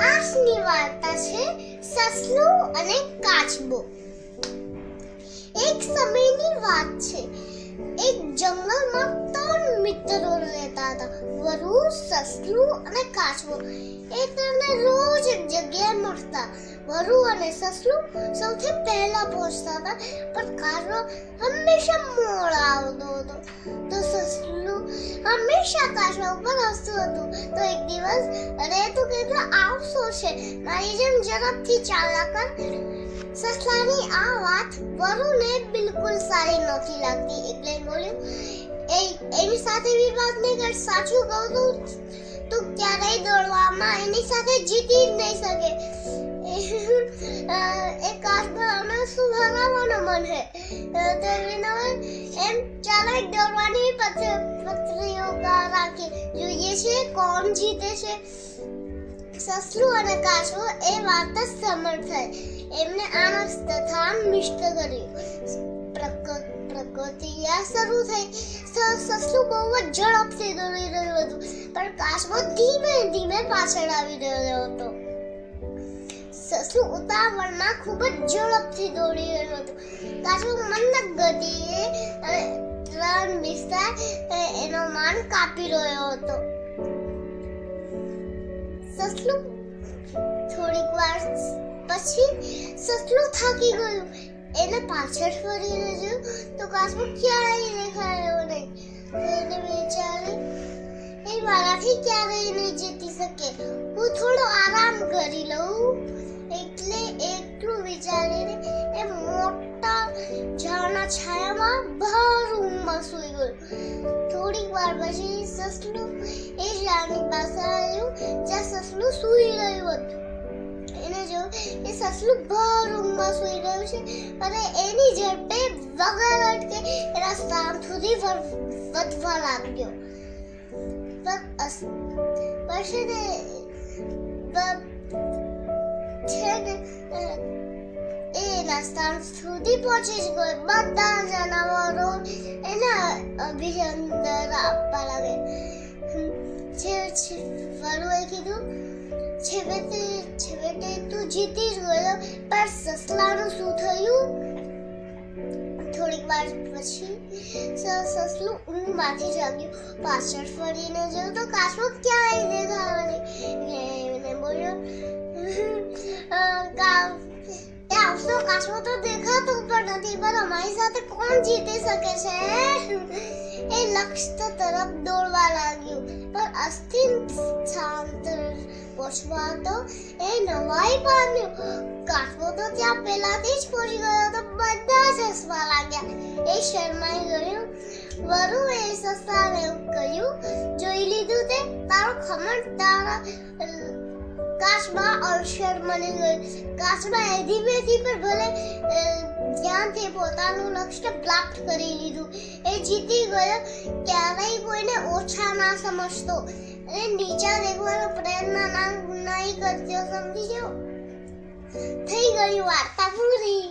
આજની વાર્તા છે સસલું અને કાચબો. એક સમયની વાત છે. એક જંગલમાં ત્રણ મિત્રો રહેતા હતા. વરુ, સસલું અને કાચબો. એ ત્રણે રોજ એક જગ્યાએ મળતા. વરુ અને સસલું સૌથી પહેલા પહોંચતા હતા, પણ કાચબો હંમેશા મોડા આવતો હતો. હંમેશા કાચબા ઉપર હસતું હતું. તો એક દિવસ અરે તું કેટલો આવશો છે. મારી જેમ ઝડપથી ચાલ્યા કર સસલાની આ વાત વરુને બિલકુલ સારી નહોતી લાગતી. એટલે બોલ્યું, એ, એની સાથે એવી વાત નહીં કર, સાચું કહું તું તું ક્યારેય દોડવામાં એની સાથે જીતી જ નહીં શકે. એ એ અમે શું હરાવવાનો મન હે. તો એમ ચાલો દોડવાની પત્રીઓ રાખી જોઈએ છે કોણ જીતે છે. સસલું અને કાચબો એ વાર્તા સમર થઈ એમને આનંદ તથા મિષ્ટ કર્યું. પ્રકૃતિયા શરૂ થઈ. સસલું બહુ જ ઝડપથી દોડી રહ્યું હતું, પણ કાચબો ધીમે ધીમે પાછળ આવી રહ્યો હતો. સસલું ઉતાવળમાં ખૂબ જ ઝડપથી દોડી રહ્યું હતું. કાચબો મંદ ગતિએ ત્રણ વિસ્તાર એનો માન કાપી રહ્યો હતો. સસલું, થોડીક વાર પછી સસલું થાકી ગયું. એને પાછળ ફરીને જોયું તો કાચબો ક્યારેય દેખાયો નહીં. એને વિચારે, એ મારાથી ક્યારેય નહીં જીતી શકે. હું થોડો આરામ કરી લઉં. ઊંઘમાં સૂઈ ગયો થોડીક વાર પછી સસલું એ ઝાડની પાસે આવ્યું, જ્યાં સસલું સૂઈ રહ્યું હતું. એને જોયું કે સસલું ભર ઊંઘમાં સૂઈ રહ્યું છે અને એની ઝડપે વગર અટકે એના સ્થાન સુધી વધવા લાગ્યો. પણ છે ને એ એના સ્થાન સુધી પહોંચી જ ગયો બધા જનાવરો એના અભિનંદન આપવા લાગે વરુએ કીધું છેવટે છેવટે તું જીતી જ ગયો પણ સસલાનું શું થયું થોડીક વાર પછી સસલું ઊંઘમાંથી જાગ્યું પાછળ ફરીને જોયું તો કાચબો ક્યાંય એટલે એને બોલ્યો "અ, કા- એ તો દેખાતો પણ નથી, પણ અમારી સાથે કોણ જીતી શકે છે? એ લક્ષ્ય તરફ દોડવા લાગ્યું. પણ અસ્થિર શાંત પહોંચવા તો એ નવાઈ પામ્યો. કાચબો તો ત્યાં પહેલાથી જ પહોંચી ગયો તો બધા જ હસવા લાગ્યા. એ શરમાઈ ગયું. વરુ એ સસ્તાને કહ્યું, જોઈ લીધું તે? તારો ખમણ, તારા કાચબા અવસર મળી ગયું કાચબા એ ધીમે ધીમે ભલે ધ્યાનથી પોતાનું લક્ષ્ય પ્રાપ્ત કરી લીધું એ જીતી ગયો ક્યારેય કોઈને ઓછા ના સમજતો અને નીચા દેખવાનો પ્રયત્ન ના નહીં કરતો સમજી જાઓ થઈ ગયું વાર્તા પૂરી